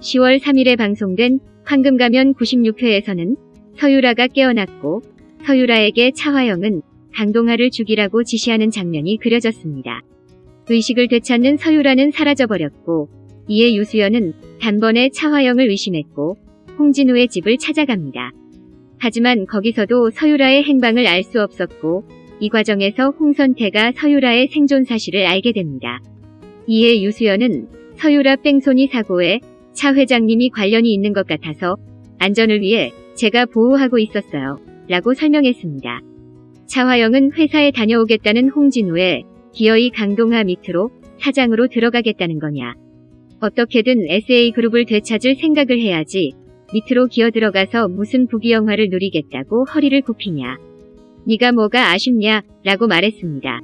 10월 3일에 방송된 황금가면 96회에서는 서유라가 깨어났고 서유라에게 차화영은 강동하를 죽이라고 지시하는 장면이 그려졌습니다. 의식을 되찾는 서유라는 사라져버렸고 이에 유수연은 단번에 차화영을 의심했고 홍진우의 집을 찾아갑니다. 하지만 거기서도 서유라의 행방을 알 수 없었고 이 과정에서 홍선태가 서유라의 생존 사실을 알게 됩니다. 이에 유수연은 서유라 뺑소니 사고에 차 회장님이 관련이 있는 것 같아서 안전을 위해 제가 보호하고 있었어요. 라고 설명했습니다. 차화영은 회사에 다녀오겠다는 홍진우에 기어이 강동하 밑으로 사장으로 들어가겠다는 거냐. 어떻게든 SA그룹을 되찾을 생각을 해야지 밑으로 기어 들어가서 무슨 부귀영화를 누리겠다고 허리를 굽히냐. 네가 뭐가 아쉽냐 라고 말했습니다.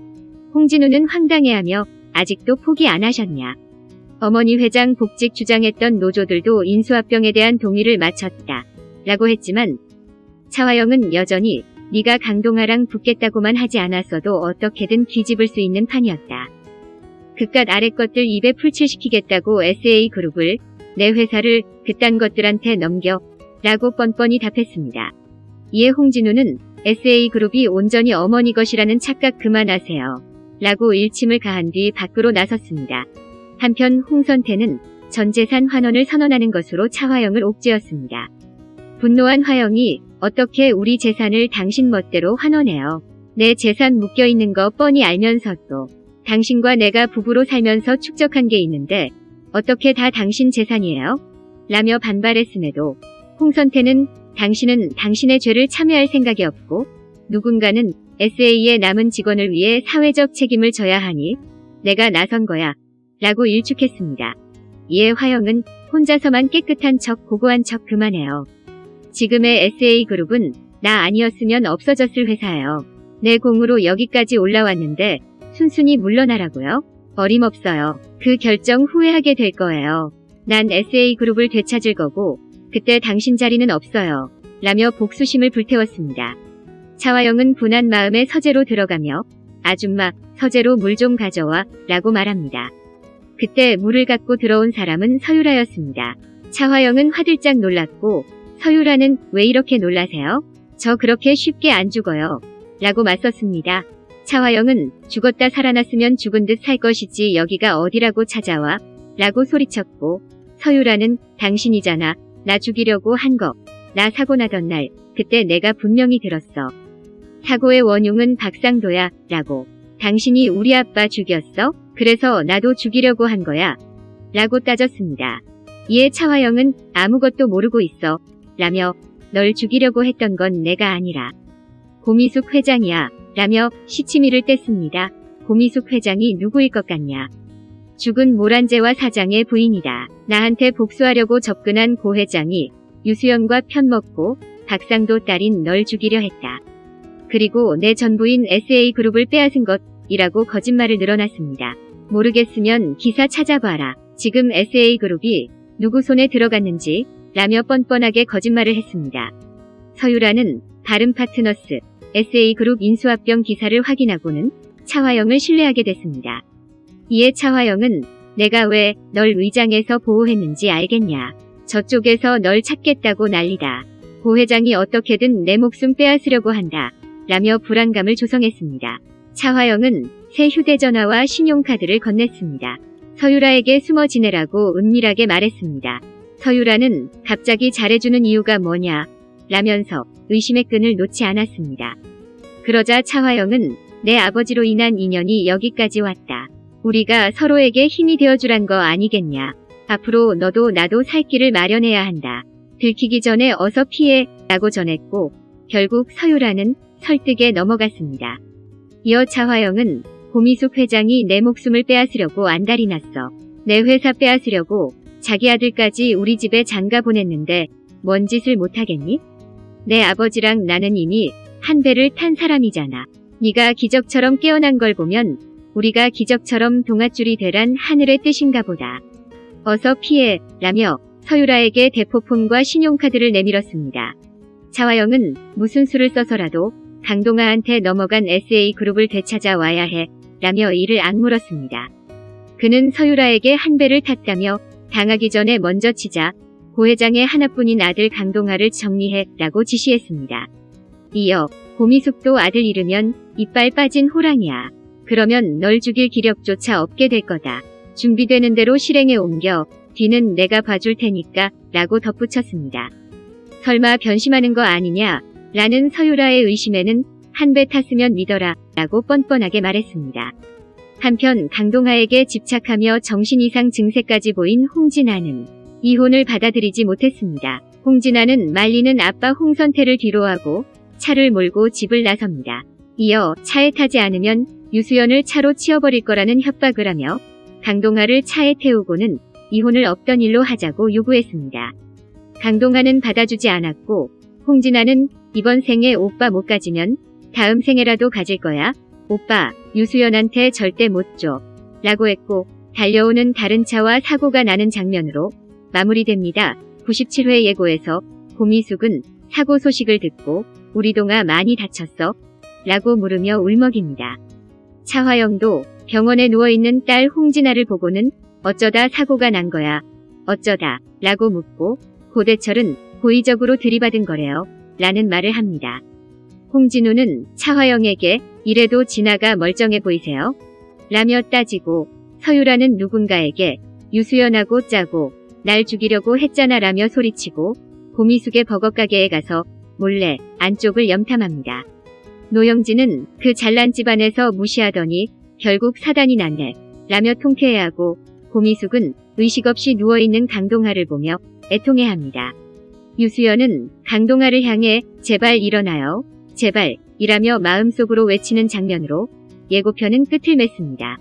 홍진우는 황당해하며 아직도 포기 안 하셨냐. 어머니 회장 복직 주장했던 노조들도 인수합병에 대한 동의를 마쳤다. 라고 했지만 차화영은 여전히 네가 강동아랑 붙겠다고만 하지 않았어도 어떻게든 뒤집을 수 있는 판이었다. 그깟 아래 것들 입에 풀칠시키겠다고 SA그룹을 내 회사를 그딴 것들한테 넘겨 라고 뻔뻔히 답했습니다. 이에 홍진우는 SA그룹이 온전히 어머니 것이라는 착각 그만하세요. 라고 일침을 가한 뒤 밖으로 나섰습니다. 한편 홍선태는 전 재산 환원을 선언하는 것으로 차화영을 옥죄었습니다. 분노한 화영이 어떻게 우리 재산을 당신 멋대로 환원해요. 내 재산 묶여있는 거 뻔히 알면서도 당신과 내가 부부로 살면서 축적한 게 있는데 어떻게 다 당신 재산이에요? 라며 반발했음에도 홍선태는 당신은 당신의 죄를 참여할 생각이 없고 누군가는 SA의 남은 직원을 위해 사회적 책임을 져야 하니 내가 나선 거야 라고 일축했습니다. 이에 화영은 혼자서만 깨끗한 척 고고한 척 그만해요. 지금의 SA그룹은 나 아니었으면 없어졌을 회사예요. 내 공으로 여기까지 올라왔는데 순순히 물러나라고요? 어림없어요. 그 결정 후회하게 될 거예요. 난 SA그룹을 되찾을 거고 그때 당신 자리는 없어요. 라며 복수심을 불태웠습니다. 차화영은 분한 마음에 서재로 들어가며 아줌마 서재로 물 좀 가져와 라고 말합니다. 그때 물을 갖고 들어온 사람은 서유라였습니다. 차화영은 화들짝 놀랐고 서유라는 왜 이렇게 놀라세요? 저 그렇게 쉽게 안 죽어요. 라고 맞섰습니다. 차화영은 죽었다 살아났으면 죽은 듯 살 것이지 여기가 어디라고 찾아와 라고 소리쳤고 서유라는 당신이잖아 나 죽이려고 한 거. 나 사고 나던 날 그때 내가 분명히 들었어. 사고의 원흉은 박상도야 라고. 당신이 우리 아빠 죽였어? 그래서 나도 죽이려고 한 거야. 라고 따졌습니다. 이에 차화영은 아무것도 모르고 있어. 라며 널 죽이려고 했던 건 내가 아니라 고미숙 회장이야. 라며 시치미를 뗐습니다. 고미숙 회장이 누구일 것 같냐. 죽은 모란제와 사장의 부인이다. 나한테 복수하려고 접근한 고 회장이 유수연과 편먹고 박상도 딸인 널 죽이려 했다. 그리고 내 전부인 SA그룹을 빼앗은 것 이라고 거짓말을 늘어놨습니다. 모르겠으면 기사 찾아봐라. 지금 SA그룹이 누구 손에 들어갔는지 라며 뻔뻔하게 거짓말을 했습니다. 서유라는 다른 파트너스 SA그룹 인수합병 기사를 확인하고는 차화영을 신뢰하게 됐습니다. 이에 차화영은 내가 왜널 위장해서 보호했는지 알겠냐. 저쪽에서 널 찾겠다고 난리다. 고 회장이 어떻게든 내 목숨 빼앗으려고 한다. 라며 불안감을 조성했습니다. 차화영은 새 휴대전화와 신용카드를 건넸습니다. 서유라에게 숨어 지내라고 은밀하게 말했습니다. 서유라는 갑자기 잘해주는 이유가 뭐냐 라면서 의심의 끈을 놓지 않았습니다. 그러자 차화영은 내 아버지로 인한 인연이 여기까지 왔다. 우리가 서로에게 힘이 되어주란 거 아니겠냐. 앞으로 너도 나도 살 길을 마련해야 한다. 들키기 전에 어서 피해 라고 전했고 결국 서유라는 설득에 넘어갔습니다. 이어 차화영은 고미숙 회장이 내 목숨을 빼앗으려고 안달이 났어. 내 회사 빼앗으려고 자기 아들까지 우리 집에 장가 보냈는데 뭔 짓을 못하겠니? 내 아버지랑 나는 이미 한 배를 탄 사람이잖아. 네가 기적처럼 깨어난 걸 보면 우리가 기적처럼 동아줄이 되란 하늘의 뜻인가 보다. 어서 피해 라며 서유라에게 대포폰과 신용카드를 내밀었습니다. 차화영은 무슨 수를 써서라도 강동아한테 넘어간 SA그룹을 되찾아 와야 해 라며 이를 악물었습니다. 그는 서유라에게 한 배를 탔다며 당하기 전에 먼저 치자 고 회장의 하나뿐인 아들 강동하를 정리해 라고 지시했습니다. 이어 고미숙도 아들 잃으면 이빨 빠진 호랑이야. 그러면 널 죽일 기력조차 없게 될 거다. 준비되는 대로 실행에 옮겨 뒤는 내가 봐줄 테니까 라고 덧붙였습니다. 설마 변심하는 거 아니냐 라는 서유라의 의심에는 한 배 탔으면 믿어라 라고 뻔뻔하게 말했습니다. 한편 강동하에게 집착하며 정신 이상 증세까지 보인 홍진아는 이혼을 받아들이지 못했습니다. 홍진아는 말리는 아빠 홍선태를 뒤로하고 차를 몰고 집을 나섭니다. 이어 차에 타지 않으면 유수연을 차로 치워버릴 거라는 협박을 하며 강동하를 차에 태우고는 이혼을 없던 일로 하자고 요구했습니다. 강동하는 받아주지 않았고 홍진아는 이번 생에 오빠 못 가지면 다음 생에라도 가질 거야. 오빠 유수연한테 절대 못 줘. 라고 했고 달려오는 다른 차와 사고가 나는 장면으로 마무리됩니다. 97회 예고에서 고미숙은 사고 소식을 듣고 우리 동아 많이 다쳤어? 라고 물으며 울먹입니다. 차화영도 병원에 누워있는 딸 홍진아를 보고는 어쩌다 사고가 난 거야. 어쩌다 라고 묻고 고대철은 고의적으로 들이받은 거래요. 라는 말을 합니다. 홍진우는 차화영에게 이래도 진아가 멀쩡해 보이세요? 라며 따지고 서유라는 누군가에게 유수연하고 짜고 날 죽이려고 했잖아 라며 소리치고 고미숙의 버거가게에 가서 몰래 안쪽을 염탐합니다. 노영진은 그 잘난 집안에서 무시하더니 결국 사단이 났네 라며 통쾌해하고 고미숙은 의식 없이 누워있는 강동하를 보며 애통해합니다. 유수연은 강동하를 향해 제발 일어나요. 제발 이라며 마음속으로 외치는 장면으로 예고편은 끝을 맺습니다.